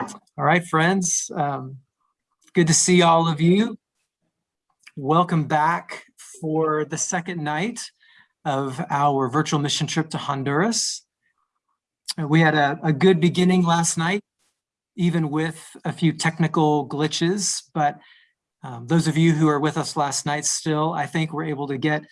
All right, friends. Um, good to see all of you. Welcome back for the second night of our virtual mission trip to Honduras. We had a, a good beginning last night, even with a few technical glitches, but um, those of you who are with us last night still, I think we're able to get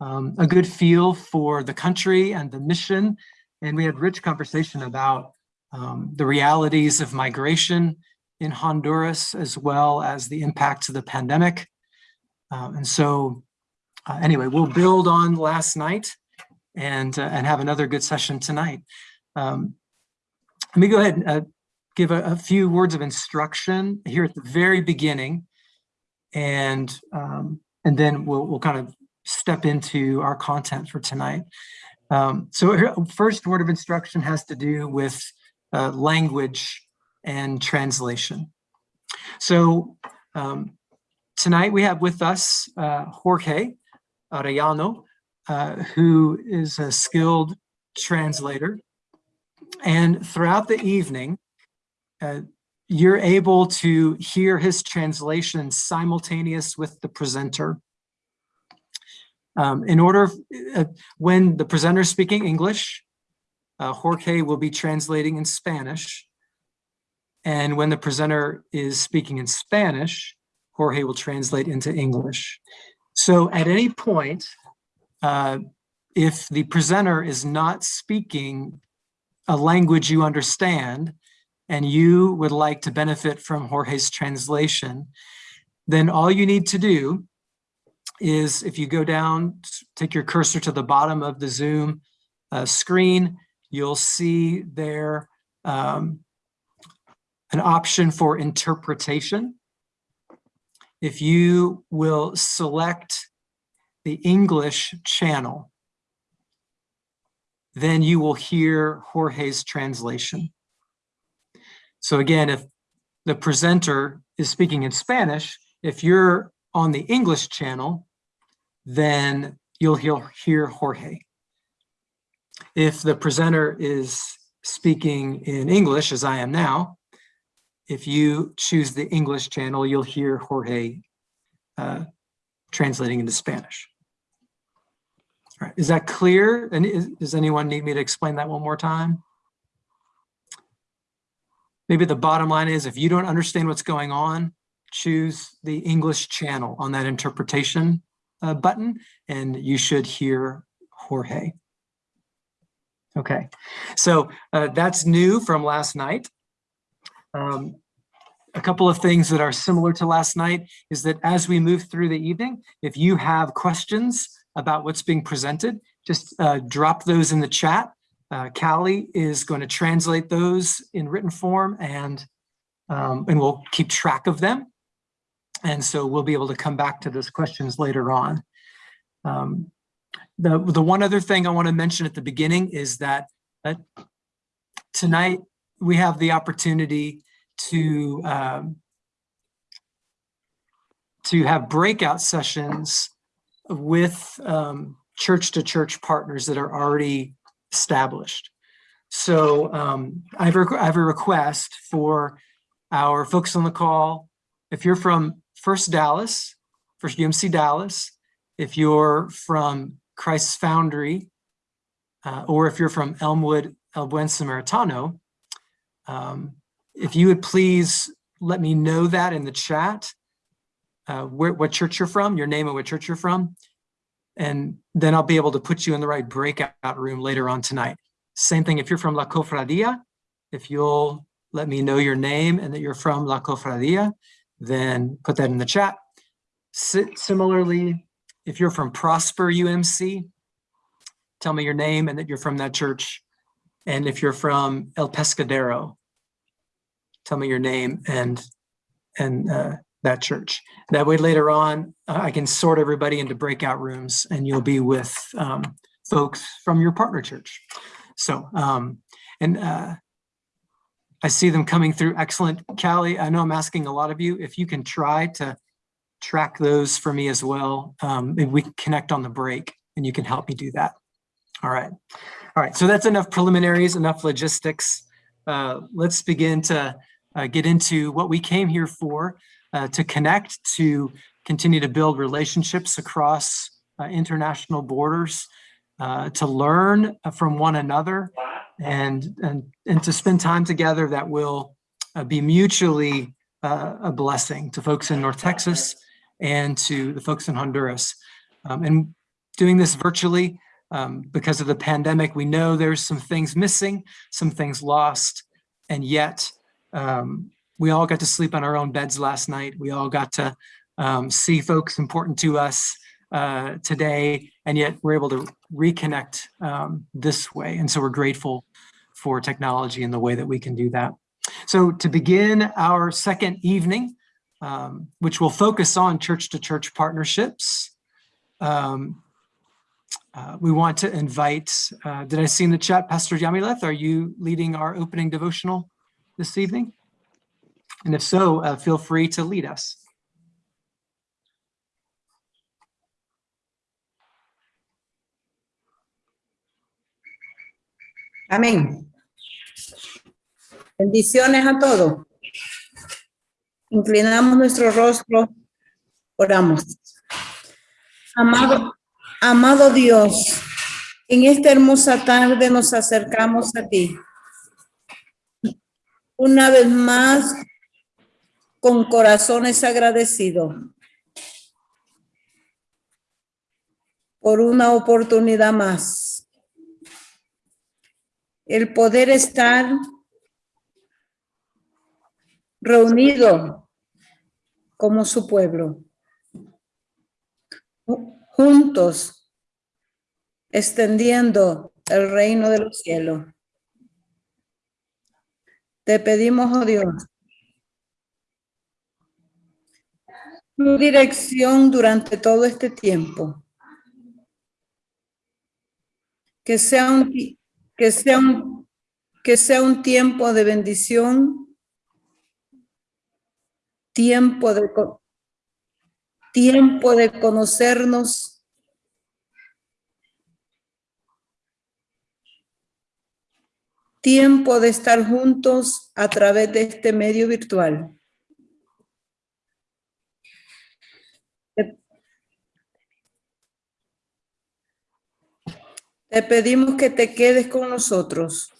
um, a good feel for the country and the mission. And we had rich conversation about um, the realities of migration in Honduras, as well as the impacts of the pandemic. Um, and so uh, anyway, we'll build on last night and, uh, and have another good session tonight. Um, let me go ahead and uh, give a, a few words of instruction here at the very beginning. And, um, and then we'll, we'll kind of step into our content for tonight. Um, so here, first word of instruction has to do with uh, language and translation. So um, tonight we have with us uh, Jorge Arellano, uh, who is a skilled translator. And throughout the evening, uh, you're able to hear his translation simultaneous with the presenter. Um, in order, uh, when the presenter is speaking English, uh, Jorge will be translating in Spanish. And when the presenter is speaking in Spanish, Jorge will translate into English. So at any point, uh, if the presenter is not speaking a language you understand, and you would like to benefit from Jorge's translation, then all you need to do is if you go down, take your cursor to the bottom of the Zoom uh, screen, you'll see there um, an option for interpretation. If you will select the English channel, then you will hear Jorge's translation. So again, if the presenter is speaking in Spanish, if you're on the English channel, then you'll hear, hear Jorge. If the presenter is speaking in English, as I am now, if you choose the English channel, you'll hear Jorge uh, translating into Spanish. All right, is that clear? And is, does anyone need me to explain that one more time? Maybe the bottom line is if you don't understand what's going on, choose the English channel on that interpretation uh, button, and you should hear Jorge. Okay, so uh, that's new from last night. Um, a couple of things that are similar to last night is that as we move through the evening, if you have questions about what's being presented, just uh, drop those in the chat. Uh, Callie is going to translate those in written form and, um, and we'll keep track of them. And so we'll be able to come back to those questions later on. Um, the, the one other thing I want to mention at the beginning is that uh, tonight we have the opportunity to um, to have breakout sessions with um, church to church partners that are already established. So um, I, have I have a request for our folks on the call. If you're from First Dallas, First UMC Dallas, if you're from Christ's Foundry, uh, or if you're from Elmwood, El Buen Samaritano, um, if you would please let me know that in the chat, uh, where, what church you're from, your name and what church you're from, and then I'll be able to put you in the right breakout room later on tonight. Same thing if you're from La Cofradia, if you'll let me know your name and that you're from La Cofradia, then put that in the chat. S similarly, if you're from Prosper UMC, tell me your name and that you're from that church. And if you're from El Pescadero, tell me your name and and uh, that church. That way later on, uh, I can sort everybody into breakout rooms and you'll be with um, folks from your partner church. So, um, and uh, I see them coming through. Excellent. Callie, I know I'm asking a lot of you. If you can try to track those for me as well, um, we can connect on the break and you can help me do that. All right. All right. So that's enough preliminaries, enough logistics. Uh, let's begin to uh, get into what we came here for, uh, to connect, to continue to build relationships across uh, international borders, uh, to learn from one another, and, and, and to spend time together that will uh, be mutually a blessing to folks in North Texas and to the folks in Honduras. Um, and doing this virtually um, because of the pandemic, we know there's some things missing, some things lost, and yet um, we all got to sleep on our own beds last night. We all got to um, see folks important to us uh, today, and yet we're able to reconnect um, this way. And so we're grateful for technology and the way that we can do that. So to begin our second evening, um, which will focus on church-to-church partnerships, um, uh, we want to invite, uh, did I see in the chat, Pastor Yamileth, are you leading our opening devotional this evening? And if so, uh, feel free to lead us. Amén. Bendiciones a todos. Inclinamos nuestro rostro, oramos. Amado, amado Dios, en esta hermosa tarde nos acercamos a ti. Una vez más, con corazones agradecidos por una oportunidad más. El poder estar reunido como su pueblo, juntos, extendiendo el reino de los cielos. Te pedimos, oh Dios, tu dirección durante todo este tiempo. Que sea un, que sea un, que sea un tiempo de bendición, tiempo de, tiempo de conocernos, tiempo de estar juntos a través de este medio virtual. Te pedimos que te quedes con nosotros.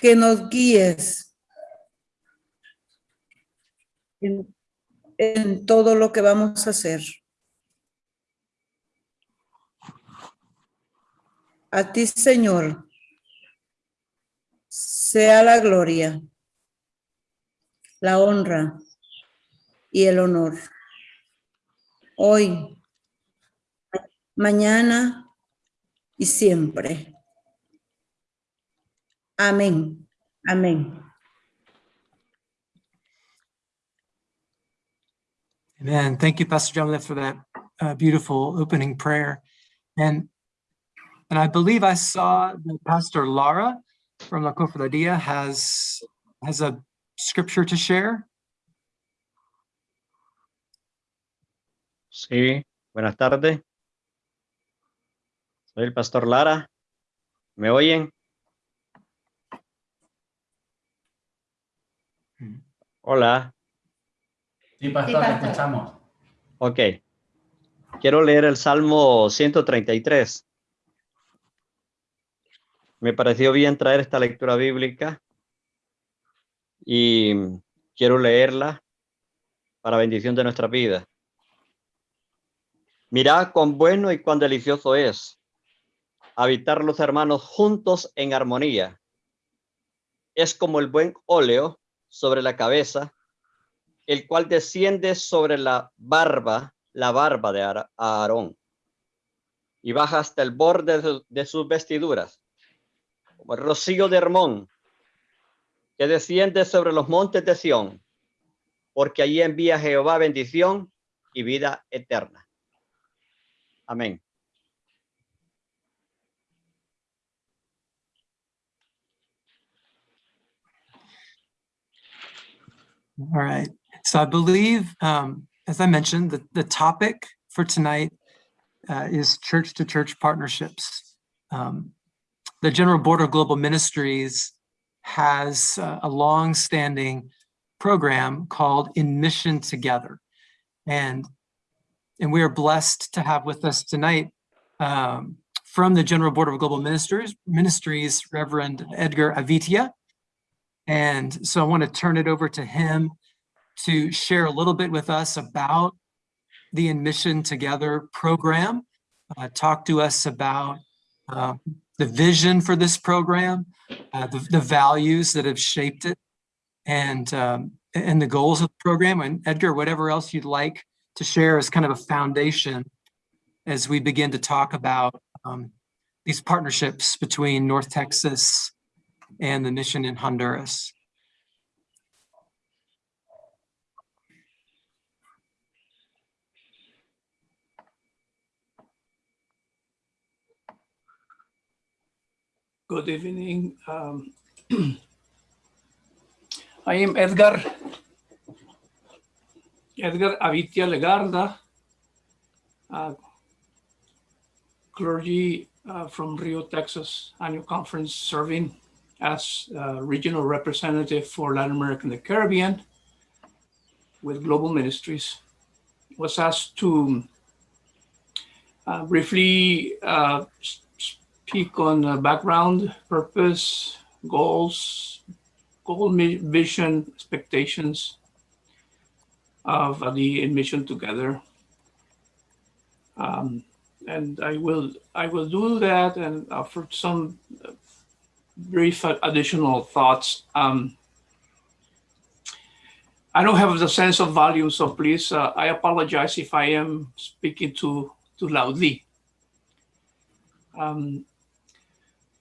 Que nos guíes en, todo lo que vamos a hacer. A ti, Señor, sea la gloria, la honra y el honor. Hoy, mañana y siempre. Amén. Amén. Amen. Thank you, Pastor John, for that uh, beautiful opening prayer. And and I believe I saw that Pastor Lara from La Cofradía has has a scripture to share. Sí, buenas tardes. Soy el pastor Lara. ¿Me oyen? Hola. Sí, pastor, escuchamos. Ok. Quiero leer el Salmo 133. Me pareció bien traer esta lectura bíblica y quiero leerla para bendición de nuestra vida. Mirad cuán bueno y cuán delicioso es habitar los hermanos juntos en armonía. Es como el buen óleo sobre la cabeza, el cual desciende sobre la barba, la barba de Aarón, y baja hasta el borde de, sus vestiduras, como el rocío de Hermón, que desciende sobre los montes de Sión, porque allí envía Jehová bendición y vida eterna. Amén. All right. So I believe, um, as I mentioned, the, the topic for tonight uh, is church-to-church partnerships. Um, the General Board of Global Ministries has uh, a long-standing program called In Mission Together. And, and we are blessed to have with us tonight um, from the General Board of Global Ministries, Ministries, Reverend Edgar Avitia. And so I want to turn it over to him to share a little bit with us about the In Mission Together program, uh, talk to us about uh, the vision for this program, uh, the, the values that have shaped it, and um, and the goals of the program. And Edgar, whatever else you'd like to share as kind of a foundation as we begin to talk about um, these partnerships between North Texas and the mission in Honduras. Good evening. Um, I am Edgar, Edgar Avitia Legarda, clergy uh, from Rio, Texas annual conference serving as regional representative for Latin America and the Caribbean with Global Ministries. Was asked to uh, briefly uh, speak on uh, background, purpose, goals, goal, vision, expectations of the in mission together. Um, and I will I will do that and offer some brief additional thoughts. Um, I don't have the sense of volume, so please, uh, I apologize if I am speaking too too loudly. Um,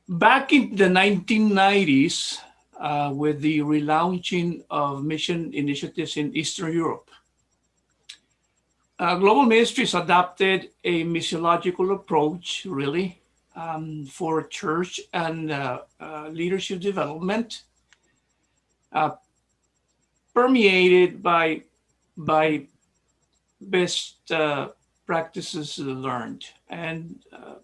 back in the 1990s, uh, with the relaunching of mission initiatives in Eastern Europe, uh, Global Ministries adopted a missiological approach, really, um, for church and uh, uh, leadership development, uh, permeated by by best uh, practices learned. And uh,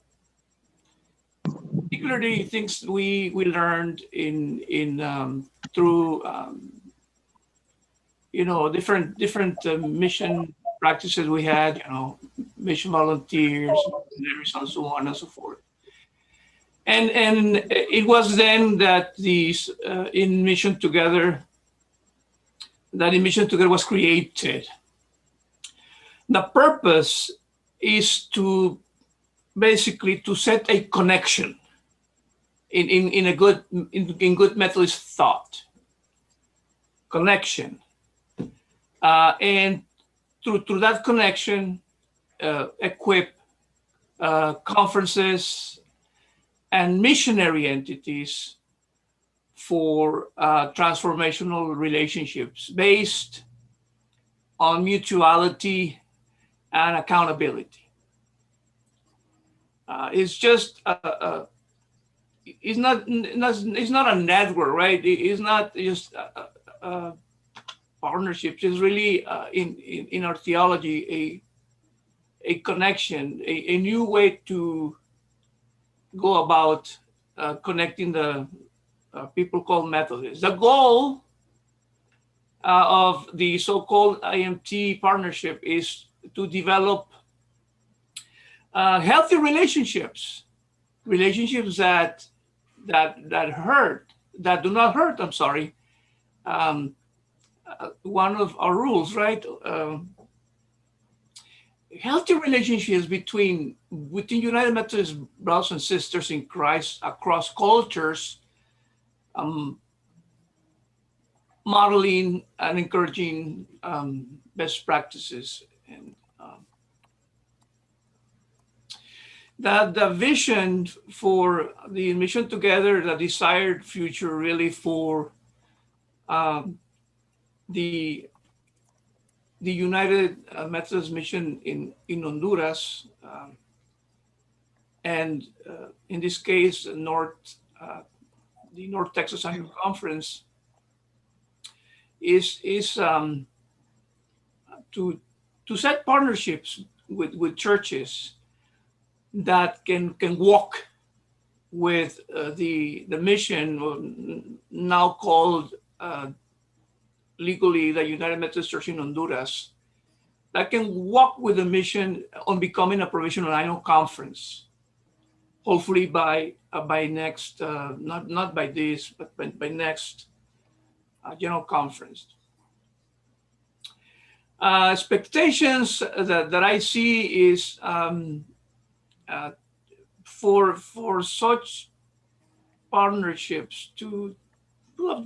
particularly things we we learned in in um, through um, you know different different uh, mission practices we had you know mission volunteers and so on and so forth and and it was then that these uh, in mission together that in mission together was created. The purpose is to basically to set a connection in, in, in a good in, in good Methodist thought. Connection. Uh, and through through that connection uh, equip uh, conferences and missionary entities for uh, transformational relationships based on mutuality and accountability. Uh, it's just a, a, it's not, it's not a network, right? It's not just a partnerships. It's really uh, in, in in our theology a a connection, a, a new way to go about uh, connecting the uh, people called Methodists. The goal uh, of the so-called IMT partnership is to develop uh, healthy relationships, relationships that that that hurt, that do not hurt. I'm sorry. Um, uh, one of our rules, right? Um, healthy relationships between within United Methodist brothers and sisters in Christ across cultures, um, modeling and encouraging um, best practices and um, that the vision for the mission together, the desired future really for um, the the United Methodist Mission in in Honduras, um, and uh, in this case, North uh, the North Texas Annual Conference is is um, to to set partnerships with with churches that can can walk with uh, the the mission now called uh, legally the United Methodist Church in Honduras that can walk with the mission on becoming a provisional annual conference. Hopefully by uh, by next uh, not not by this but by, by next uh, general conference. Uh, expectations that, that I see is um, uh, for for such partnerships to,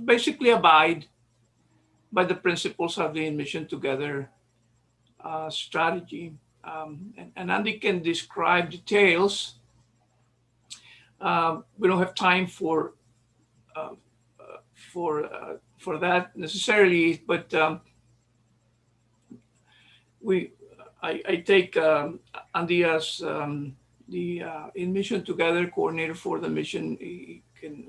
basically abide by the principles of the mission together uh, strategy. Um, and, and Andy can describe details. Uh, we don't have time for uh, uh, for uh, for that necessarily, but um, we I, I take um, Andy as um, the uh, in mission together coordinator for the mission. He can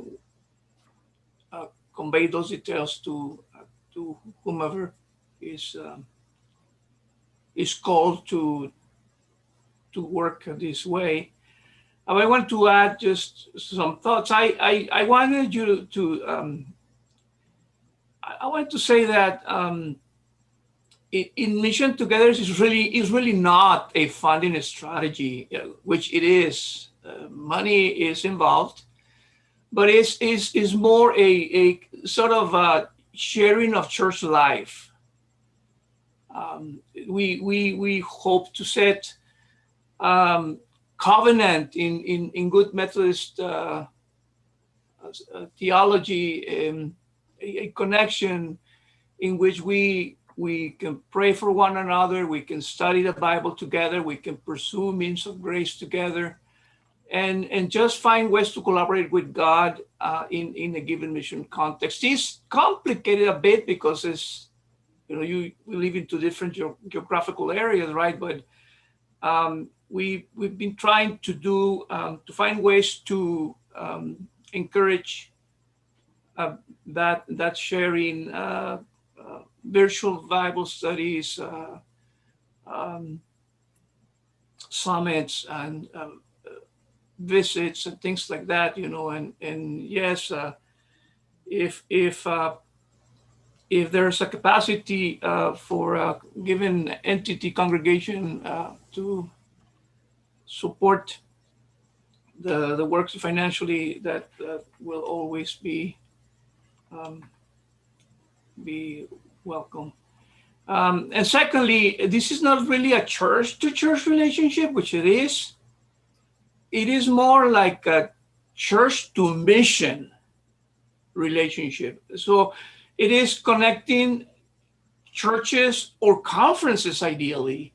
uh, convey those details to uh, to whomever is um, is called to to work this way. Uh, I want to add just some thoughts. I I, I wanted you to, um, I, I want to say that um, in, in Mission Together is really is really not a funding strategy, uh, which it is. Uh, money is involved, but it's is is more a a sort of a sharing of church life. Um, we we we hope to set um, covenant in in in good Methodist uh, uh, theology, um, a, a connection in which we we can pray for one another, we can study the Bible together, we can pursue means of grace together, and and just find ways to collaborate with God uh, in in a given mission context. It's complicated a bit because it's you know you live in two different geo- geographical areas, right? But um, we we've been trying to do um, to find ways to um, encourage uh, that that sharing. Uh, uh, virtual Bible studies, uh, um, summits, and uh, visits and things like that. You know, and and yes, uh, if if if there's a capacity for a given entity congregation to support the the works financially, that uh, will always be. Um, be welcome. Um, and secondly, this is not really a church to church relationship, which it is. It is more like a church to mission relationship. So it is connecting churches or conferences ideally.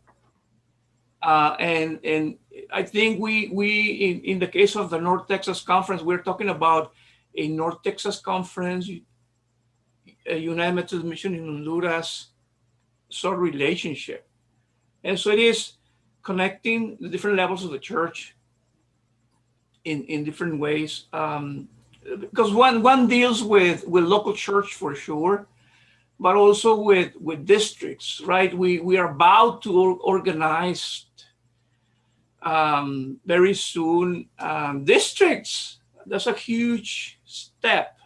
Uh, and and I think we we in, in the case of the North Texas conference, we're talking about a North Texas conference, a United Methodist Mission in Honduras sort of relationship. And so it is connecting the different levels of the church in, in different ways. Um, because one, one deals with, with local church for sure, but also with, with districts, right? We, we are about to organize um, very soon um, districts. That's a huge step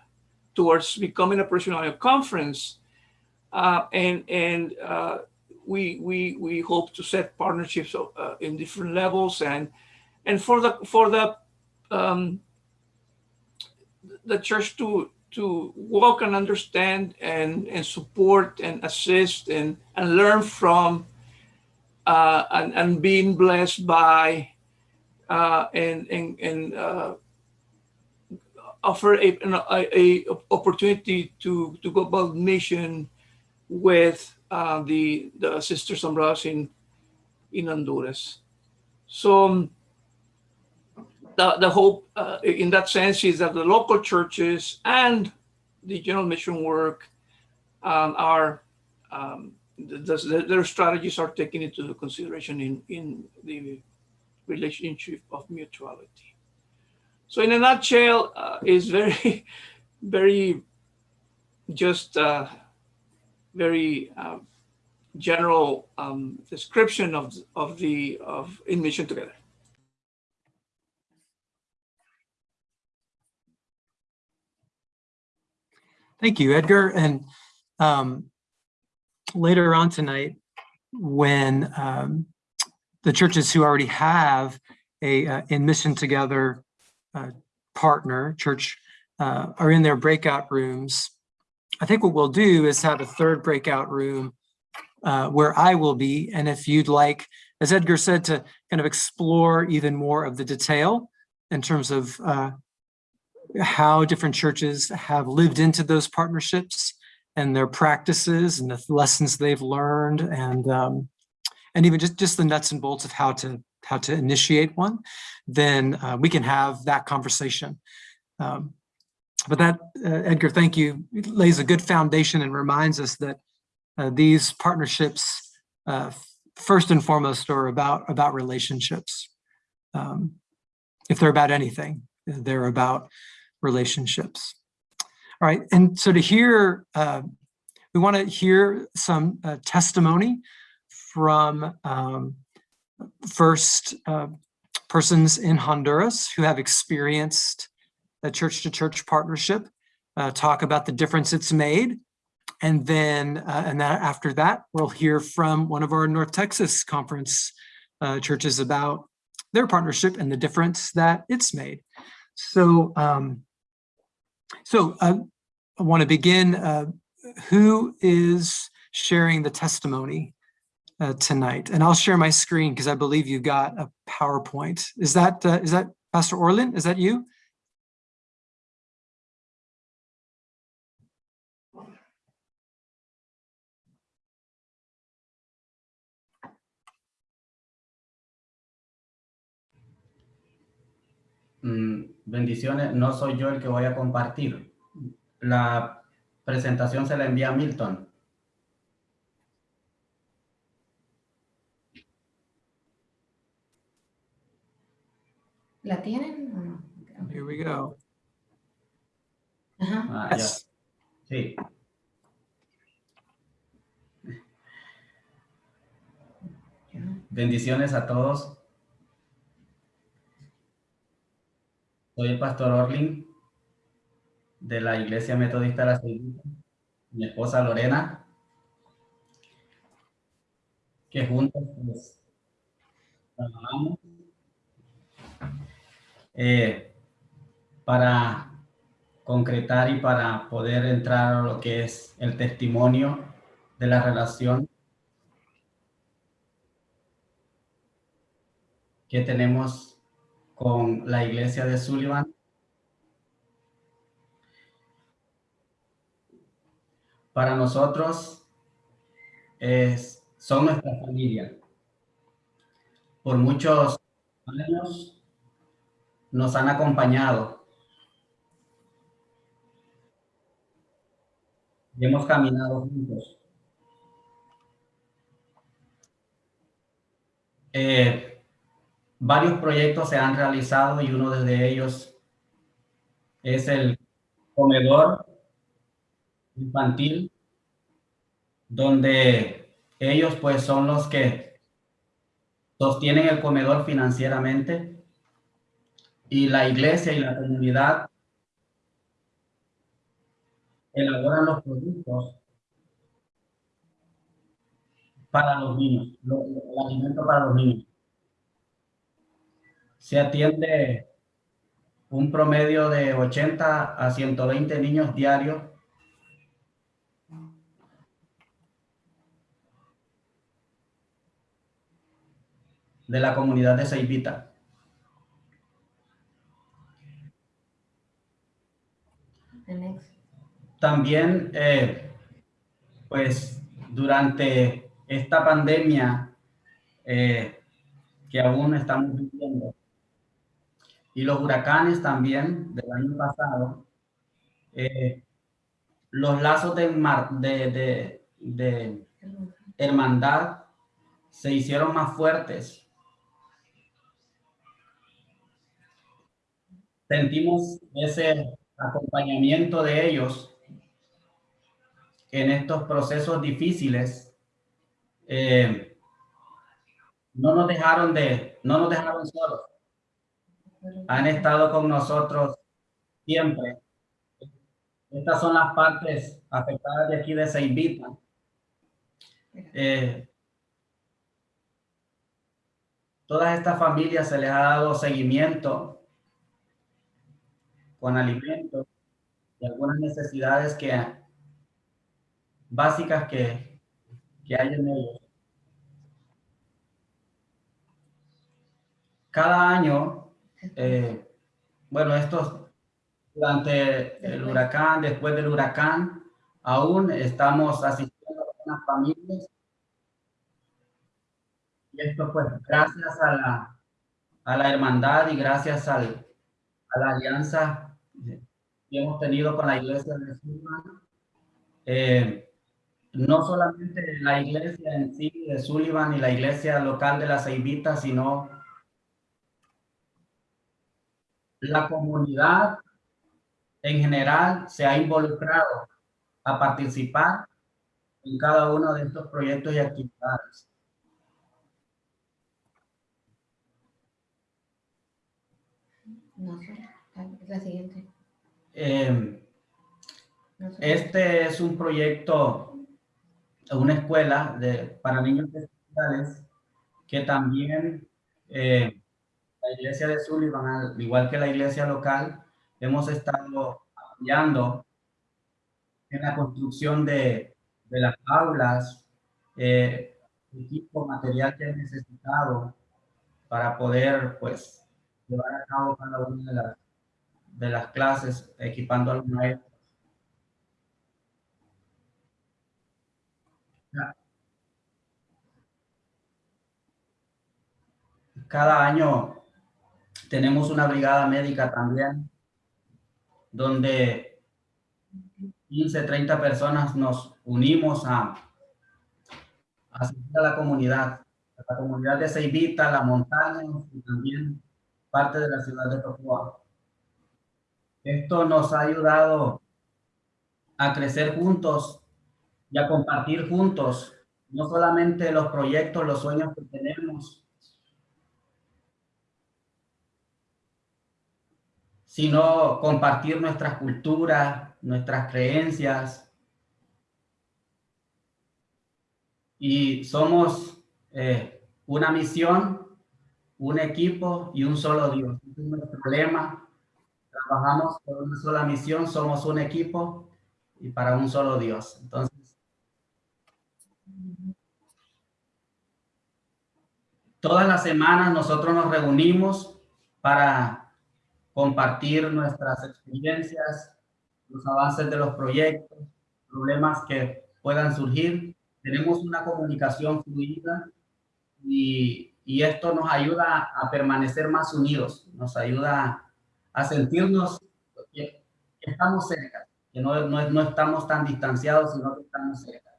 towards becoming a provisional conference. Uh, and and uh, we, we, we hope to set partnerships uh, in different levels and, and for the, for the, um, the church to, to walk and understand and, and support and assist and, and learn from uh, and, and being blessed by uh, and, and, and uh, offer a, an a, a opportunity to to go about mission with uh, the the sisters and brothers in in Honduras. So um, the the hope uh, in that sense is that the local churches and the general mission work um, are um, the, their strategies are taken into consideration in, in the relationship of mutuality. So in a nutshell, uh, very, very, just uh, very uh, general um, description of of the of in mission together. Thank you, Edgar. And um, later on tonight, when um, the churches who already have a uh, in mission together uh, partner church uh, are in their breakout rooms, I think what we'll do is have a third breakout room uh, where I will be. And if you'd like, as Edgar said, to kind of explore even more of the detail in terms of uh, how different churches have lived into those partnerships and their practices and the lessons they've learned and um, and even just just the nuts and bolts of how to how to initiate one, then uh, we can have that conversation. Um, but that, uh, Edgar, thank you, It lays a good foundation and reminds us that uh, these partnerships, uh, first and foremost, are about about relationships. Um, if they're about anything, they're about relationships. All right, and so to hear, uh, we want to hear some uh, testimony from um, first uh, persons in Honduras who have experienced a church-to-church partnership, uh, talk about the difference it's made, and then uh, and that after that we'll hear from one of our North Texas conference uh, churches about their partnership and the difference that it's made. So, um, so uh, I want to begin. Uh, who is sharing the testimony uh, tonight? And I'll share my screen because I believe you've got a PowerPoint. Is that uh, is that Pastor Orlin? Is that you? Mm, bendiciones, no soy yo el que voy a compartir. La presentación se la envía a Milton. ¿La tienen o no? Here we go. Ajá. Ah, ya. Sí. Bendiciones a todos. Soy el pastor Orlin de la Iglesia Metodista de la Seguridad. Mi esposa Lorena, que juntos pues, trabajamos eh, para concretar y para poder entrar a lo que es el testimonio de la relación que tenemos con la iglesia de Sullivan. Para nosotros es, son nuestra familia. Por muchos años nos han acompañado. Y hemos caminado juntos. Eh, varios proyectos se han realizado y uno de ellos es el comedor infantil, donde ellos pues son los que sostienen el comedor financieramente y la iglesia y la comunidad elaboran los productos para los niños, lo- el alimento para los niños. Se atiende un promedio de 80 a 120 niños diarios. de la comunidad de next. También, eh, pues, durante esta pandemia eh, que aún estamos viviendo y los huracanes también del año pasado, eh, los lazos de, mar- de, de, hermandad se hicieron más fuertes. Sentimos ese acompañamiento de ellos en estos procesos difíciles. Eh, no nos dejaron de, no nos dejaron solos. Han estado con nosotros siempre. Estas son las partes afectadas de aquí de Ceibita. Eh, todas estas familias se les ha dado seguimiento con alimentos y algunas necesidades que básicas que, que hay en ellos. Cada año, eh, bueno, estos durante el huracán, después del huracán, aún estamos asistiendo a unas familias. Y esto pues gracias a la, a la hermandad y gracias al, a la alianza que hemos tenido con la iglesia de Sullivan. Eh, no solamente la iglesia en sí de Sullivan y la iglesia local de la Ceibita, sino la comunidad en general se ha involucrado a participar en cada uno de estos proyectos y actividades. No sé, la siguiente. Eh, No sé. Este es un proyecto, una escuela de, para niños especiales que también eh, la iglesia de Sullivan, al igual que la iglesia local, hemos estado apoyando en la construcción de, de las aulas, eh, equipo, material que es necesitado para poder, pues, llevar a cabo cada una de las, de las clases, equipando a los maestros. Cada año tenemos una brigada médica también, donde 15, 30 personas nos unimos a, a asistir a la comunidad, a la comunidad de Ceibita, la montaña y también parte de la ciudad de Tocoa. Esto nos ha ayudado a crecer juntos y a compartir juntos, no solamente los proyectos, los sueños que tenemos, sino compartir nuestras culturas, nuestras creencias. Y somos eh, una misión, un equipo y un solo Dios. Ese es nuestro lema. Trabajamos por una sola misión, somos un equipo y para un solo Dios. Entonces, todas las semanas nosotros nos reunimos para compartir nuestras experiencias, los avances de los proyectos, problemas que puedan surgir. Tenemos una comunicación fluida y, y esto nos ayuda a permanecer más unidos, nos ayuda a sentirnos que, estamos cerca, que no, no, no estamos tan distanciados, sino que estamos cerca.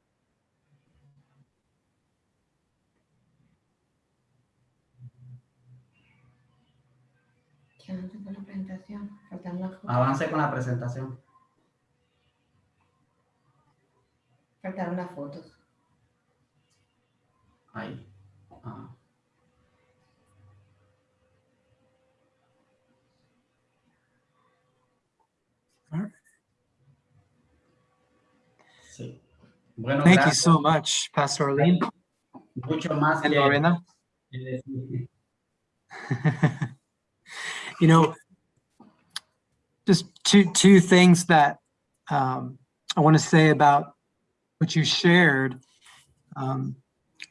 Que avance con la presentación. Faltan las fotos. Avance con la presentación. Faltaron las fotos. Ahí. Ah. Sí. Bueno, Thank you gracias. so much, Pastor Arlene Mucho más que- Lorena. you know, just two two things that um, I want to say about what you shared um,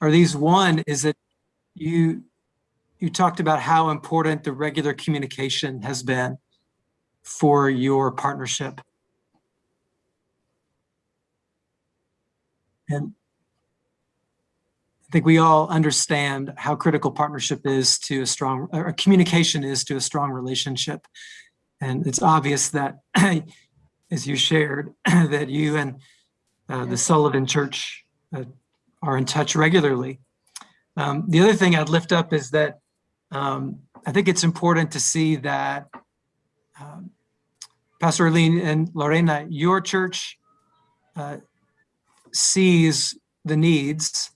are these. One is that you you talked about how important the regular communication has been for your partnership, and I think we all understand how critical partnership is to a strong, or communication is to a strong relationship. And it's obvious that, as you shared, that you and uh, the Sullivan Church uh, are in touch regularly. Um, the other thing I'd lift up is that um, I think it's important to see that um, Pastor Orlin and Lorena, your church uh, sees the needs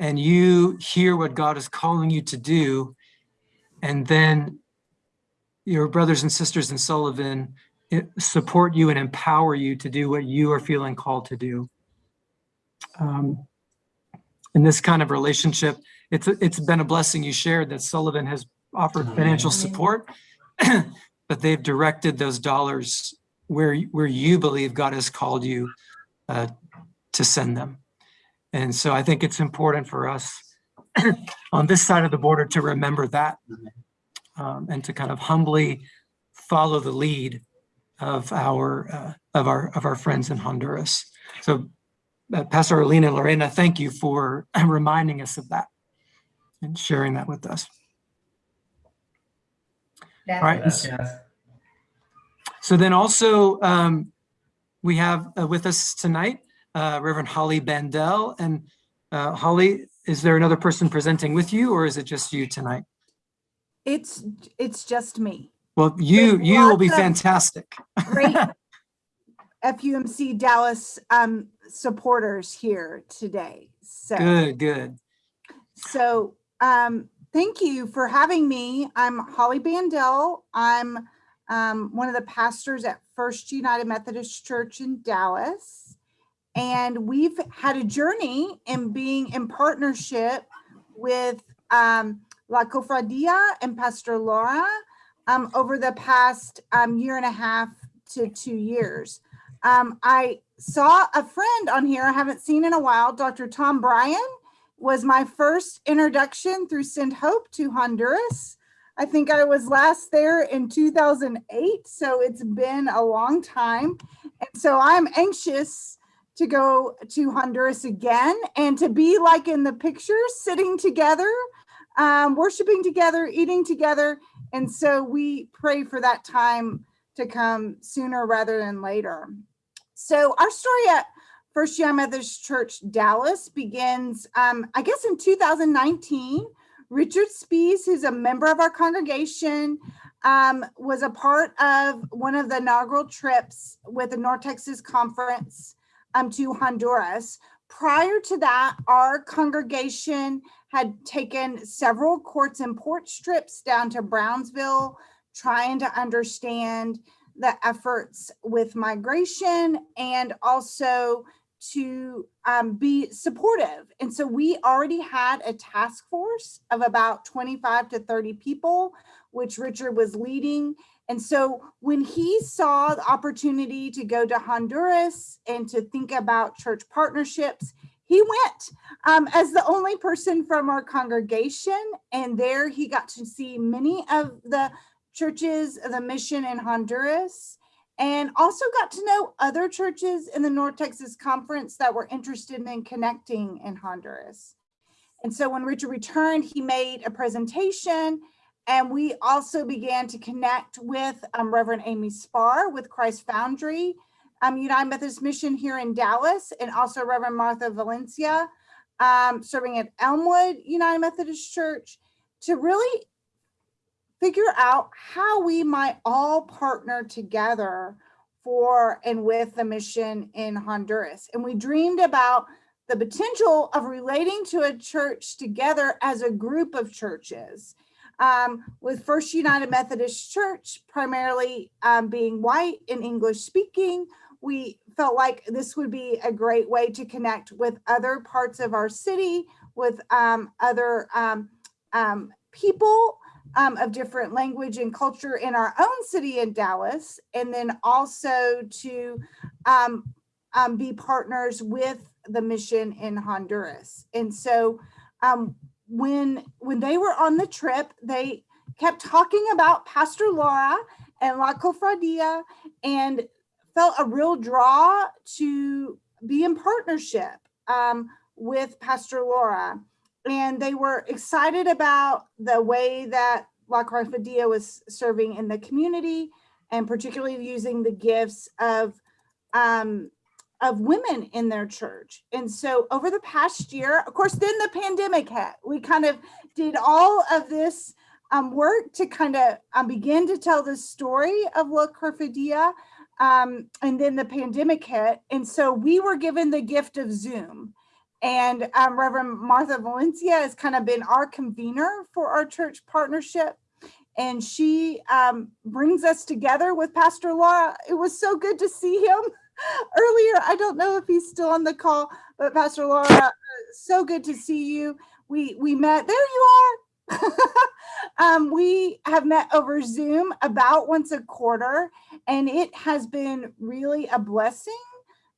and you hear what God is calling you to do, and then your brothers and sisters in Sullivan support you and empower you to do what you are feeling called to do. Um, in this kind of relationship, it's, it's been a blessing you shared that Sullivan has offered financial support, but they've directed those dollars where, where you believe God has called you uh, to send them. And so I think it's important for us on this side of the border to remember that um, and to kind of humbly follow the lead of our uh, of our of our friends in Honduras. So, uh, Pastor Orlin and Lorena, thank you for reminding us of that and sharing that with us. All right. Gracias. So then also um, we have uh, with us tonight uh, Reverend Holly Bandel and uh, Holly. Is there another person presenting with you, or is it just you tonight? It's, it's just me. Well, you There's you will be fantastic. Great FUMC Dallas um, supporters here today. So, Good, good. so um, thank you for having me. I'm Holly Bandel. I'm um, one of the pastors at First United Methodist Church in Dallas. And we've had a journey in being in partnership with um, La Cofradia and Pastor Laura um, over the past um, year and a half to two years. Um, I saw a friend on here I haven't seen in a while, Dr. Tom Bryan was my first introduction through Send Hope to Honduras. I think I was last there in 2008, so it's been a long time. And so I'm anxious to go to Honduras again and to be like in the pictures, sitting together, um, worshiping together, eating together. And so we pray for that time to come sooner rather than later. So our story at First Young Church Dallas begins, um, I guess, in 2019. Richard Spees, who's a member of our congregation, um, was a part of one of the inaugural trips with the North Texas Conference um, to Honduras. Prior to that, our congregation had taken several courts and port strips down to Brownsville, trying to understand the efforts with migration and also to um, be supportive. And so we already had a task force of about 25 to 30 people, which Richard was leading. And so when he saw the opportunity to go to Honduras and to think about church partnerships, he went um, as the only person from our congregation. And there he got to see many of the churches of the mission in Honduras and also got to know other churches in the North Texas Conference that were interested in connecting in Honduras. And so when Richard returned, he made a presentation and we also began to connect with um, Reverend Amy Spar with Christ Foundry, um, United Methodist Mission here in Dallas, and also Reverend Martha Valencia, um, serving at Elmwood United Methodist Church, to really figure out how we might all partner together for and with the mission in Honduras. And we dreamed about the potential of relating to a church together as a group of churches. Um, with First United Methodist Church primarily um, being white and English speaking, we felt like this would be a great way to connect with other parts of our city, with um, other um, um, people um, of different language and culture in our own city in Dallas, and then also to be partners with the mission in Honduras. And so when when they were on the trip, they kept talking about Pastor Laura and La Cofradia and felt a real draw to be in partnership um, with Pastor Laura. And they were excited about the way that La Cofradia was serving in the community and particularly using the gifts of um, of women in their church. And so over the past year, of course, then the pandemic hit. We kind of did all of this um, work to kind of um, begin to tell the story of La Cofradia. Um, and then the pandemic hit. And so we were given the gift of Zoom. And um, Reverend Martha Valencia has kind of been our convener for our church partnership. and she um, brings us together with Pastor Laura. It was so good to see him earlier. I don't know if he's still on the call, but Pastor Laura, uh, so good to see you. We we met. There you are. um, we have met over Zoom about once a quarter, and it has been really a blessing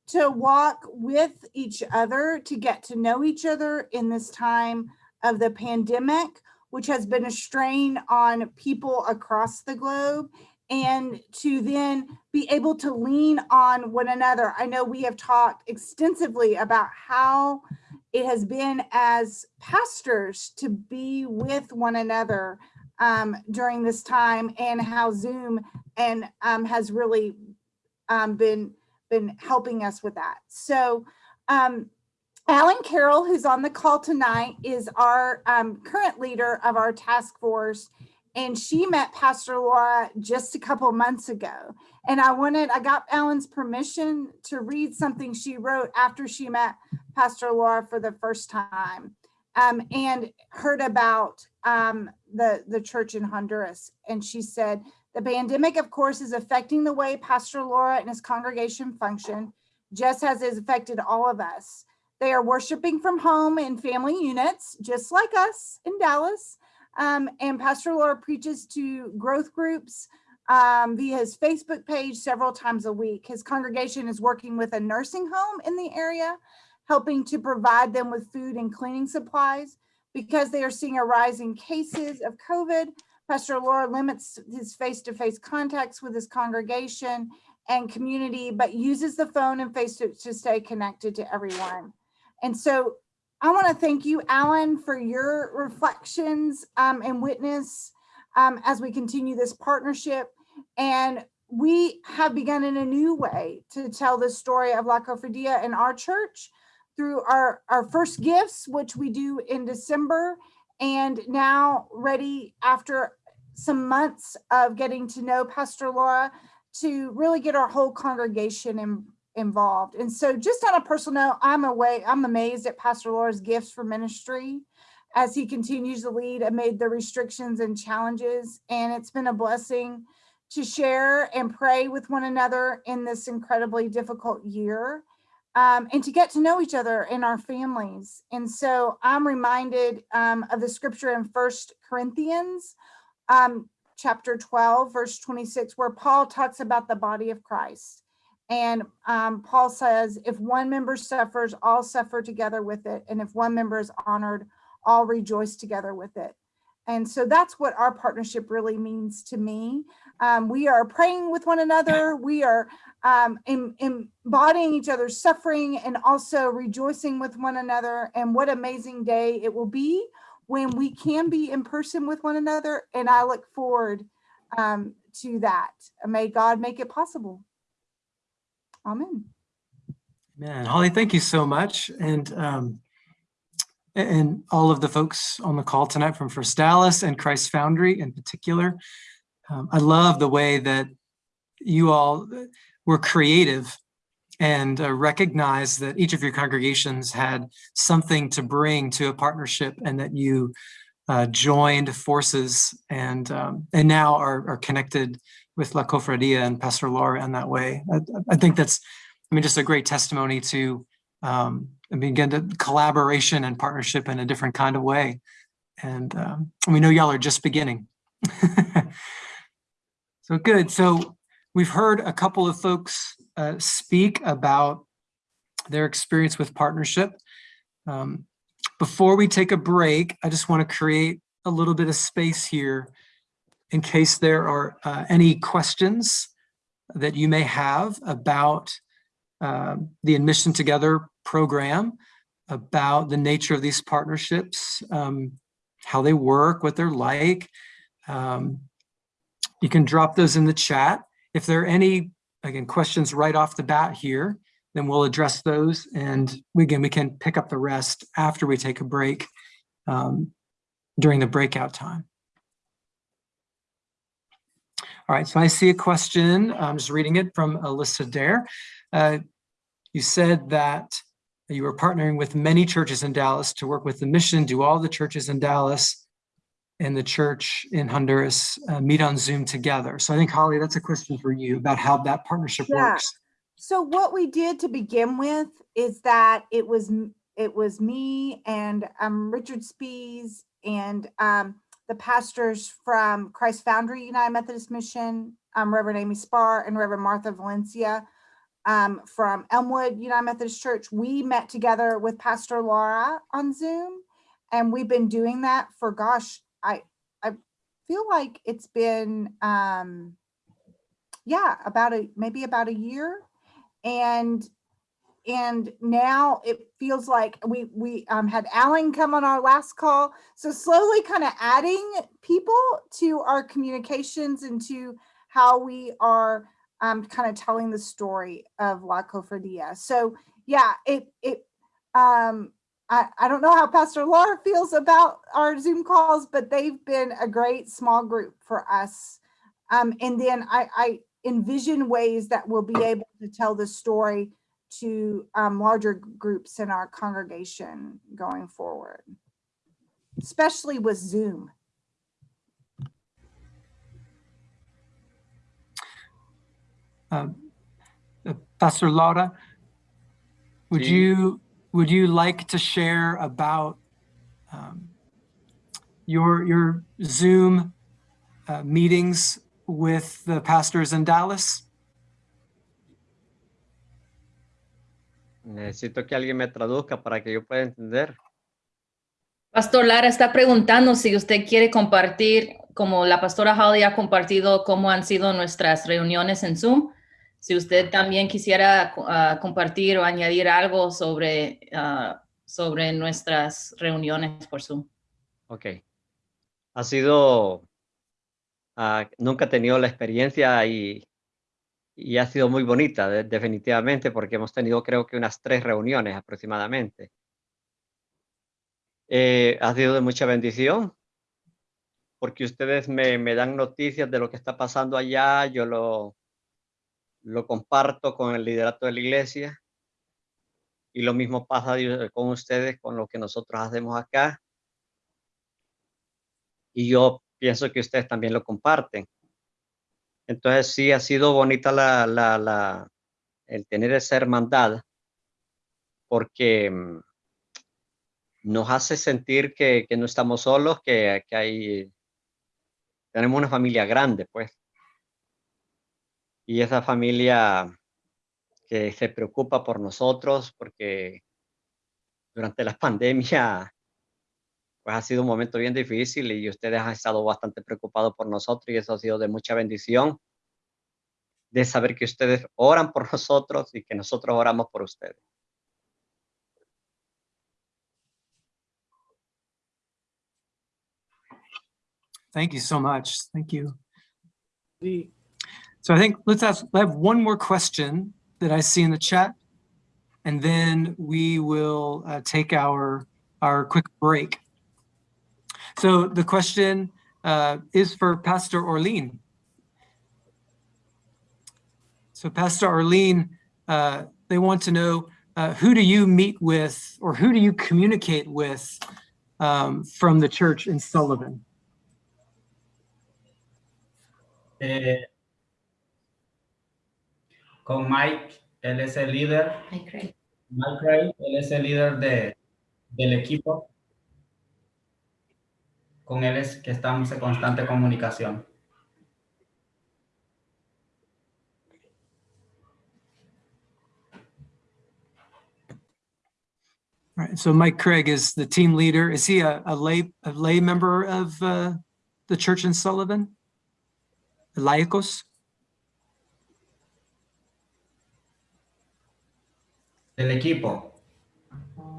to walk with each other, to get to know each other in this time of the pandemic, which has been a strain on people across the globe, and to then be able to lean on one another. I know we have talked extensively about how it has been as pastors to be with one another um, during this time and how Zoom and um, has really um, been been helping us with that. So um, Alan Carroll, who's on the call tonight, is our um, current leader of our task force. And she met Pastor Laura just a couple months ago. And I wanted, I got Alan's permission to read something she wrote after she met Pastor Laura for the first time um, and heard about um, the, the church in Honduras. And she said, the pandemic, of course, is affecting the way Pastor Laura and his congregation function, just as it has affected all of us. They are worshiping from home in family units, just like us in Dallas. Um, and Pastor Laura preaches to growth groups um, via his Facebook page several times a week. His congregation is working with a nursing home in the area, helping to provide them with food and cleaning supplies because they are seeing a rise in cases of COVID. Pastor Laura limits his face-to-face contacts with his congregation and community, but uses the phone and face to, to stay connected to everyone. And so I want to thank you, Alan, for your reflections um, and witness um, as we continue this partnership. And we have begun in a new way to tell the story of La Cofradia in our church through our, our first gifts, which we do in December, and now ready after some months of getting to know Pastor Laura to really get our whole congregation in, involved. And so just on a personal note, I'm away, I'm amazed at Pastor Laura's gifts for ministry as he continues to lead amid the restrictions and challenges. And it's been a blessing to share and pray with one another in this incredibly difficult year um, and to get to know each other in our families. And so I'm reminded um, of the scripture in First Corinthians um, chapter 12, verse 26, where Paul talks about the body of Christ. And um, Paul says, if one member suffers, all suffer together with it. And if one member is honored, all rejoice together with it. And so that's what our partnership really means to me. Um, we are praying with one another. We are um, em embodying each other's suffering and also rejoicing with one another. And what amazing day it will be when we can be in person with one another. And I look forward um, to that. May God make it possible. Amen. Man, Holly, thank you so much. And um, and all of the folks on the call tonight from First Dallas and Christ Foundry in particular. Um, I love the way that you all were creative and uh, recognized that each of your congregations had something to bring to a partnership and that you uh, joined forces and um, and now are, are connected with La Cofradia and Pastor Laura in that way. I, I think that's, I mean, just a great testimony to um, and begin to collaboration and partnership in a different kind of way. And um, we know y'all are just beginning. so good. So we've heard a couple of folks uh, speak about their experience with partnership. Um, before we take a break, I just want to create a little bit of space here in case there are uh, any questions that you may have about uh, the In Mission Together program, about the nature of these partnerships, um, how they work, what they're like. Um, you can drop those in the chat. If there are any, again, questions right off the bat here, then we'll address those. And we, again, we can pick up the rest after we take a break um, during the breakout time. All right, so I see a question. I'm just reading it from Alyssa Dare. Uh, you said that you were partnering with many churches in Dallas to work with the mission, do all the churches in Dallas. and the church in Honduras uh, meet on Zoom together. So I think Holly, that's a question for you about how that partnership Yeah. works. So what we did to begin with is that it was, it was me and um, Richard Spees and um, the pastors from Christ Foundry United Methodist Mission, um, Reverend Amy Spar and Reverend Martha Valencia um, from Elmwood United Methodist Church. We met together with Pastor Laura on Zoom, and we've been doing that for gosh, I I feel like it's been um, yeah about a maybe about a year and and now it feels like we we um, had Alan come on our last call. So slowly kind of adding people to our communications and to how we are um, kind of telling the story of La Cofradia. So yeah, it it um, I, I don't know how Pastor Laura feels about our Zoom calls, but they've been a great small group for us. Um, and then I, I envision ways that we'll be able to tell the story to um, larger groups in our congregation going forward, especially with Zoom. Um, uh, Pastor Laura, would Sí. you would you like to share about um, your your Zoom uh, meetings with the pastors in Dallas? Necesito que alguien me traduzca para que yo pueda entender. Pastor Lara está preguntando si usted quiere compartir, como la pastora Holly ha compartido cómo han sido nuestras reuniones en Zoom, si usted también quisiera ah, compartir o añadir algo sobre, ah, sobre nuestras reuniones por Zoom. Ok. Ha sido, ah, nunca he tenido la experiencia y, y ha sido muy bonita, de- definitivamente, porque hemos tenido creo que unas tres reuniones aproximadamente. Eh, ha sido de mucha bendición, porque ustedes me, me dan noticias de lo que está pasando allá, yo lo, lo comparto con el liderato de la iglesia, y lo mismo pasa con ustedes, con lo que nosotros hacemos acá y yo pienso que ustedes también lo comparten. Entonces sí ha sido bonita el tener esa hermandad porque mm, nos hace sentir que, no estamos solos, que, que hay, tenemos una familia grande, pues. Y esa familia que se preocupa por nosotros, porque durante la pandemia pues ha sido un momento bien difícil y ustedes han estado bastante preocupados por nosotros y eso ha sido de mucha bendición de saber que ustedes oran por nosotros y que nosotros oramos por ustedes. Thank you so much. Thank you. So I think let's ask, I have one more question that I see in the chat. And then we will uh, take our, our quick break. So the question uh, is for Pastor Orlin. So Pastor Orlin, uh, they want to know, uh, who do you meet with or who do you communicate with um, from the church in Sullivan? Eh, con Mike, él es el líder. Ay, Craig. Mike Gray, él es el líder de, del equipo. Con él es que estamos en constante comunicación. All right, so Mike Craig is the team leader. Is he a, a lay, a lay member of uh, the church in Sullivan? Laicos? Del equipo.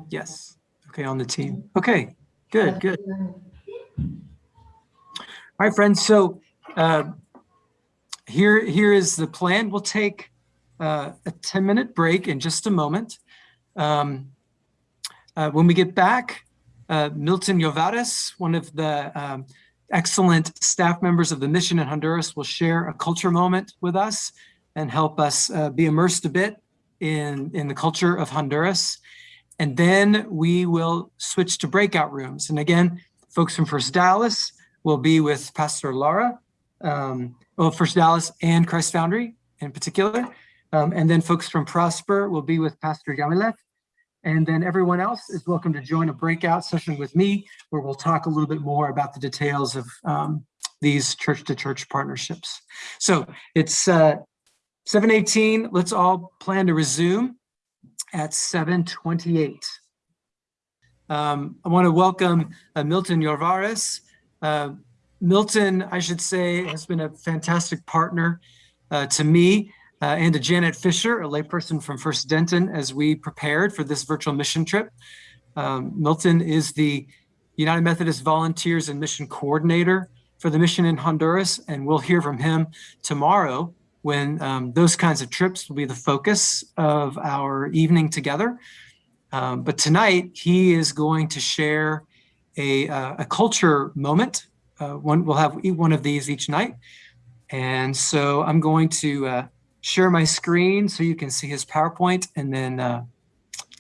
Yes. Okay, on the team. Okay, good, good. All right, friends, so uh, here, here is the plan. We'll take uh, a 10-minute break in just a moment. Um, uh, When we get back, uh, Milton Yovares, one of the um, excellent staff members of the mission in Honduras, will share a culture moment with us and help us uh, be immersed a bit in, in the culture of Honduras. And then we will switch to breakout rooms. And again, folks from First Dallas, will be with Pastor Laura, um, well, First Dallas and Christ Foundry in particular. Um, and then folks from Prosper will be with Pastor Yamilet. And then everyone else is welcome to join a breakout session with me where we'll talk a little bit more about the details of um, these church-to-church partnerships. So it's uh, 7:18. Let's all plan to resume at 7:28. Um, I want to welcome uh, Milton Yorvares. Uh, Milton, I should say, has been a fantastic partner uh, to me uh, and to Janet Fisher, a layperson from First Denton, as we prepared for this virtual mission trip. Um, Milton is the United Methodist Volunteers and Mission Coordinator for the mission in Honduras, and we'll hear from him tomorrow when um, those kinds of trips will be the focus of our evening together. Um, but tonight, he is going to share a, uh, a culture moment. Uh, one, we'll have one of these each night. And so I'm going to uh, share my screen so you can see his PowerPoint and then uh,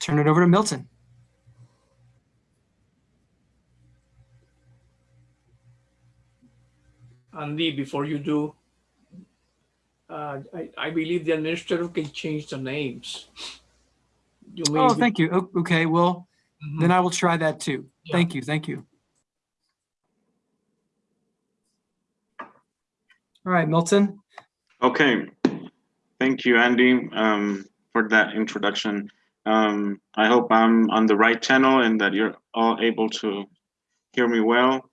turn it over to Milton. Andy, before you do, uh, I, I believe the administrator can change the names. You may Oh, be- thank you. O- Okay, well, Mhm. then I will try that too. Yeah. Thank you, thank you. All right, Milton. Okay, thank you, Andy, um, for that introduction. Um, I hope I'm on the right channel and that you're all able to hear me well.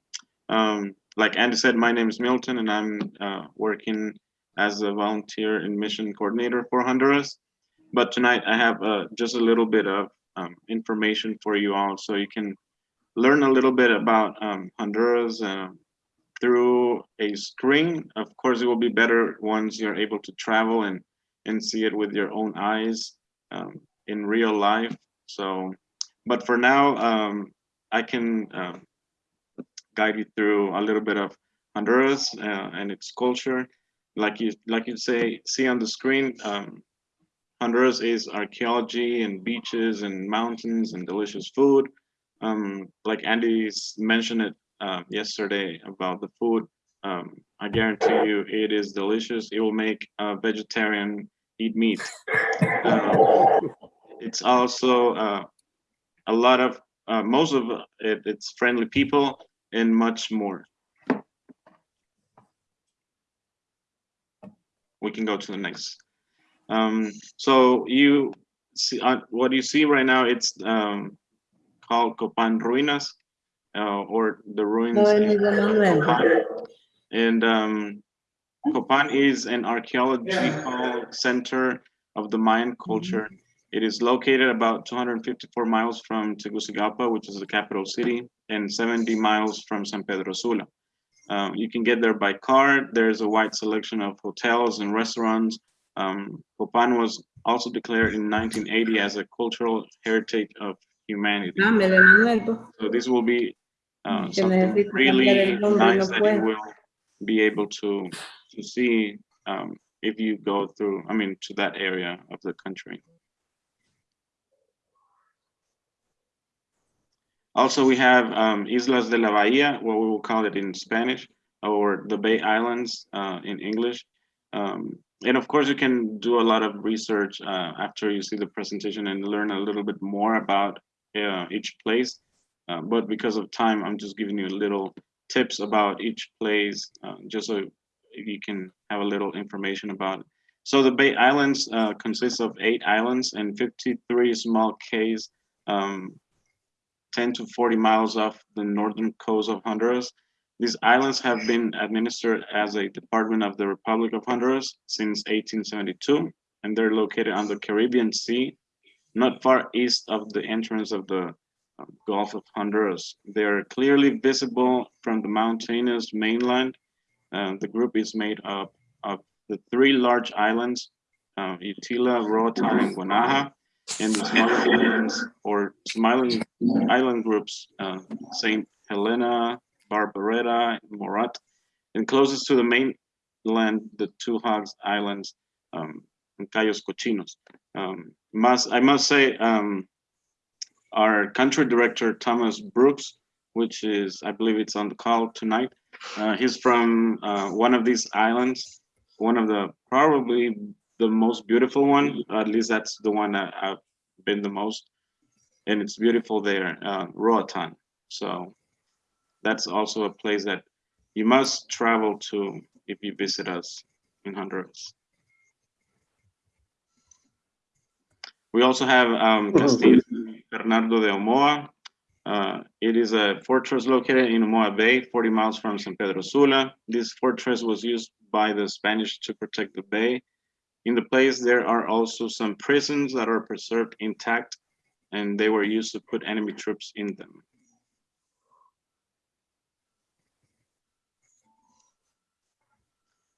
Um, like Andy said, my name is Milton and I'm uh, working as a volunteer and mission coordinator for Honduras. But tonight I have uh, just a little bit of um, information for you all so you can learn a little bit about um, Honduras uh, through a screen. Of course, it will be better once you're able to travel and and see it with your own eyes um, in real life. So, but for now, um, I can um, guide you through a little bit of Honduras uh, and its culture. Like you like you say, see on the screen. Um, Honduras is archaeology and beaches and mountains and delicious food. Um, like Andy's mentioned it uh, yesterday about the food. Um, I guarantee you it is delicious. It will make a vegetarian eat meat. Uh, it's also uh, a lot of, uh, most of it, it's friendly people and much more. We can go to the next. Um, so you see, uh, what you see right now, it's um, called Copan Ruinas uh, or the ruins. No, in Copan. And um, Copan is an archaeological center of the Mayan culture. It is located about 254 miles from Tegucigalpa, which is the capital city, and 70 miles from San Pedro Sula. Um, you can get there by car. There's a wide selection of hotels and restaurants. Um, Copan was also declared in 1980 as a cultural heritage of humanity. Po. So this will be uh, something really el nombre, no nice that you will be able to to see um, if you go through. I mean, to that area of the country. Also, we have um, Islas de la Bahía, what we will call it in Spanish, or the Bay Islands uh, in English. Um, and of course, you can do a lot of research uh, after you see the presentation and learn a little bit more about uh, each place. Uh, but because of time, I'm just giving you little tips about each place, uh, just so you can have a little information about it. So the Bay Islands uh, consists of eight islands and 53 small cays, um, 10 to 40 miles off the northern coast of Honduras. These islands have been administered as a department of the Republic of Honduras since 1872, and they're located on the Caribbean Sea, not far east of the entrance of the uh, Gulf of Honduras. They are clearly visible from the mountainous mainland. Uh, the group is made up of the three large islands, uh, Utila, Roatan, and Guanaja, and the smaller islands or smiling island groups, uh, Saint Helena, Barbaretta, Morat, and closest to the mainland, the two Hogs Islands, um, and Cayos Cochinos. Um, must I must say, um, our country director Thomas Brooks, which is I believe it's on the call tonight. Uh, he's from uh, one of these islands, one of the probably the most beautiful one. At least that's the one that I've been the most, and it's beautiful there, uh, Roatan. So that's also a place that you must travel to if you visit us in Honduras. We also have um, Castillo Bernardo de Omoa. Uh, it is a fortress located in Omoa Bay, 40 miles from San Pedro Sula. This fortress was used by the Spanish to protect the bay. In the place, there are also some prisons that are preserved intact, and they were used to put enemy troops in them.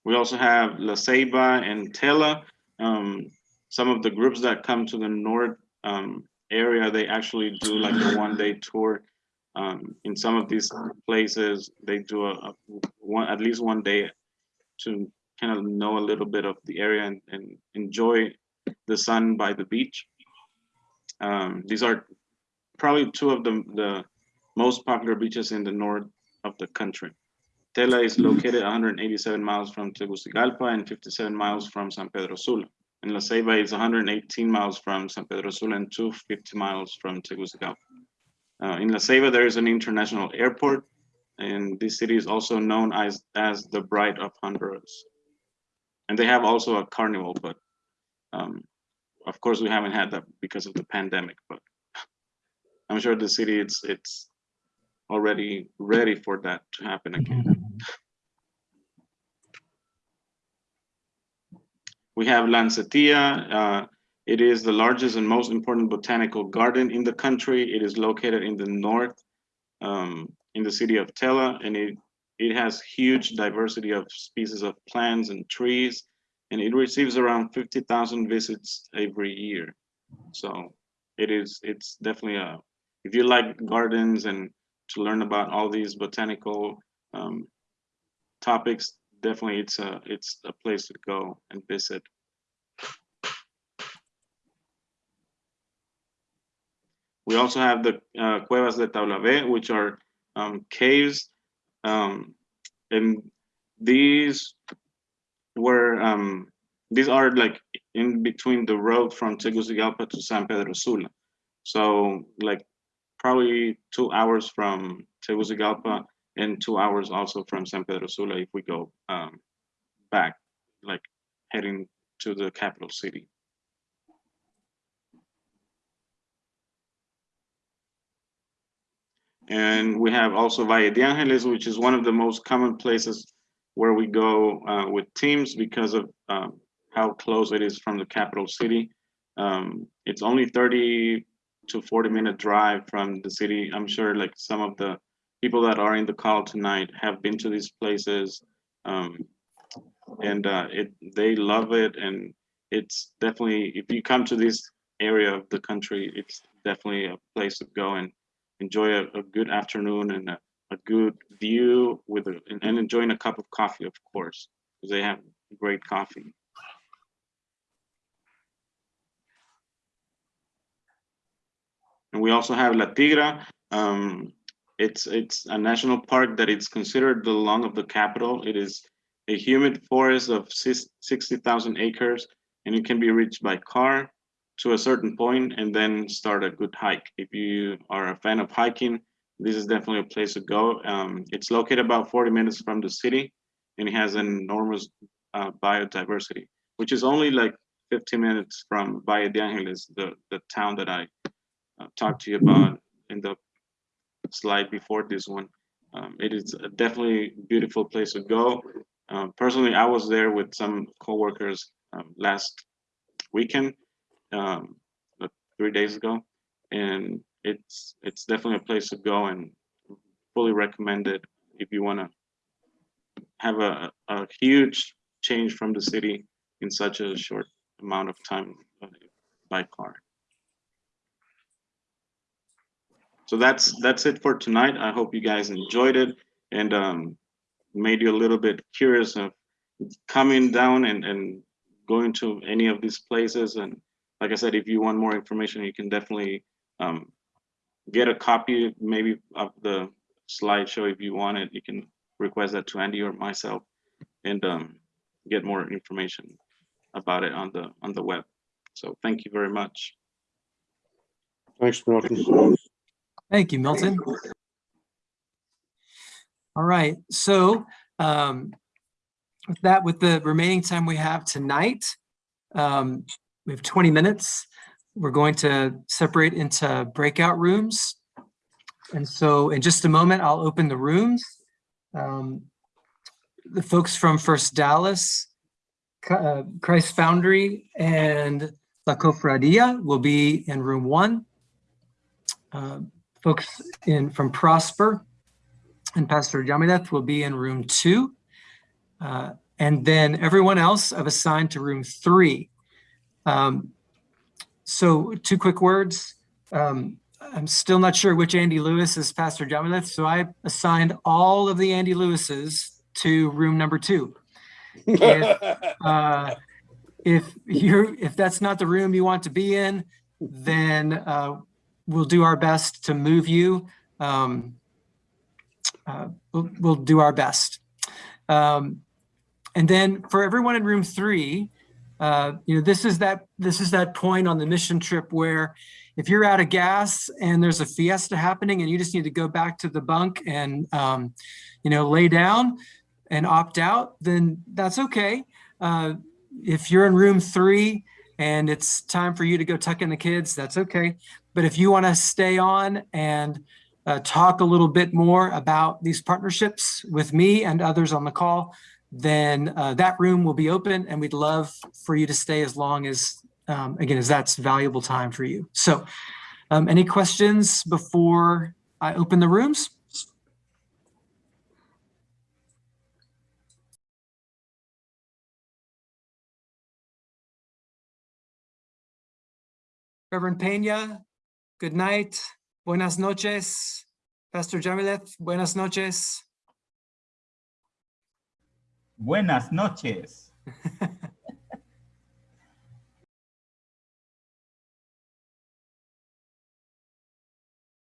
We also have La Ceiba and Tela. Um, some of the groups that come to the north um, area, they actually do like a one day tour. Um, in some of these places, they do a, a one at least one day to kind of know a little bit of the area and, and enjoy the sun by the beach. Um, these are probably two of the, the most popular beaches in the north of the country. Tela is located 187 miles from Tegucigalpa and 57 miles from San Pedro Sula. And La Ceiba is 118 miles from San Pedro Sula and 250 miles from Tegucigalpa. Uh, in La Ceiba, there is an international airport, and this city is also known as, as the Bride of Honduras. And they have also a carnival, but um, of course we haven't had that because of the pandemic, but I'm sure the city it's it's already ready for that to happen again. We have Lancetilla. Uh, it is the largest and most important botanical garden in the country. It is located in the north, um, in the city of Tela, and it, it has huge diversity of species of plants and trees, and it receives around 50,000 visits every year. So it is, it's definitely a, if you like gardens and to learn about all these botanical um, topics, definitely it's a it's a place to go and visit. We also have the uh, Cuevas de Taulabé, which are um, caves, um, and these were um, these are like in between the road from Tegucigalpa to San Pedro Sula. So like probably two hours from Tegucigalpa and two hours also from San Pedro Sula if we go um, back, like heading to the capital city. And we have also Valle de Angeles, which is one of the most common places where we go uh, with teams because of um, how close it is from the capital city. Um, it's only 30 to 40 minute drive from the city. I'm sure like some of the people that are in the call tonight have been to these places um, and uh, it they love it and it's definitely if you come to this area of the country it's definitely a place to go and enjoy a, a good afternoon and a, a good view with a, and, and enjoying a cup of coffee of course because they have great coffee. And we also have La Tigra um, it's it's a national park that it's considered the lung of the capital. It is a humid forest of 60,000 acres, and it can be reached by car to a certain point and then start a good hike. If you are a fan of hiking, this is definitely a place to go. Um, it's located about 40 minutes from the city, and it has an enormous uh, biodiversity, which is only like 15 minutes from Valle de Angeles, the, the town that I uh, talked to you about in the slide before this one. Um, it is a definitely beautiful place to go. Um, personally, I was there with some coworkers um, last weekend, um, three days ago, and it's it's definitely a place to go and fully recommend it if you want to have a, a huge change from the city in such a short amount of time uh, by car. So that's that's it for tonight i hope you guys enjoyed it and um, made you a little bit curious of coming down and and going to any of these places and like i said if you want more information you can definitely um, get a copy maybe of the slideshow if you want it you can request that to Andy or myself and um, get more information about it on the on the web. So thank you very much. Thanks, Milton. Thank you, Milton. All right, so um, with that, with the remaining time we have tonight, um, we have 20 minutes. We're going to separate into breakout rooms. And so in just a moment, I'll open the rooms. Um, The folks from First Dallas, uh, Christ Foundry, and La Cofradia will be in room one. Uh, Folks in from Prosper and Pastor Jamileth will be in room two. Uh, And then everyone else I've assigned to room three. Um, So two quick words. Um, I'm still not sure which Andy Lewis is Pastor Jamileth, so I assigned all of the Andy Lewises to room number two. Uh, If you're, if that's not the room you want to be in, then uh, we'll do our best to move you. Um, uh, We'll, we'll do our best. Um, And then for everyone in room three, uh, you know, this is that, this is that point on the mission trip where if you're out of gas and there's a fiesta happening and you just need to go back to the bunk and, um, you know, lay down and opt out, then that's okay. Uh, If you're in room three and it's time for you to go tuck in the kids, that's okay. But if you want to stay on and uh, talk a little bit more about these partnerships with me and others on the call, then uh, that room will be open and we'd love for you to stay as long as, um, again, as that's valuable time for you. So um, any questions before I open the rooms? Reverend Peña, good night. Buenas noches. Pastor Jamileth, buenas noches. Buenas noches.